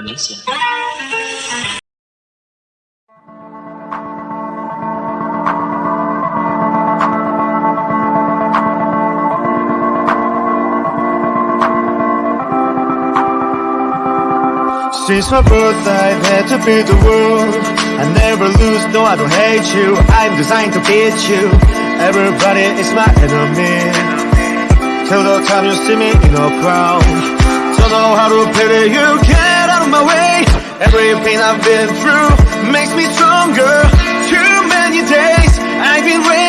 Indonesia. Since my birth I've had to beat the world. I never lose, no I don't hate you. I'm designed to beat you. Everybody is my enemy. Till the time you see me in a crowd Know how to pity you, get out of my way. Every pain I've been through makes me stronger. Too many days I've been waiting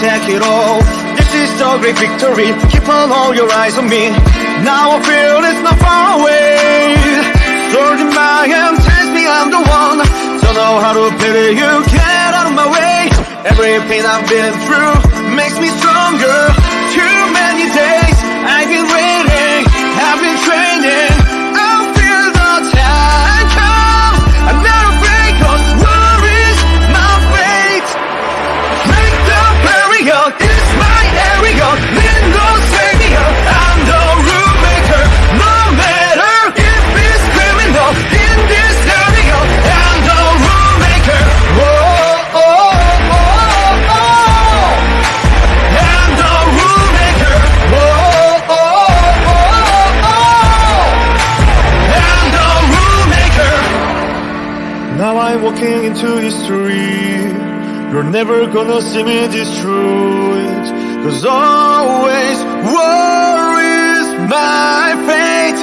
take it all This is the great victory. Keep on all your eyes on me. Now I feel it's not far away. Sword in my hand tells me I'm the one. Don't know how to pity you. Get out of my way. Every pain I've been through Makes me stronger Walking into history You're never gonna see me destroyed Cause always war is my fate.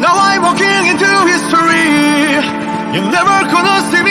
Now I'm walking into history. You're never gonna see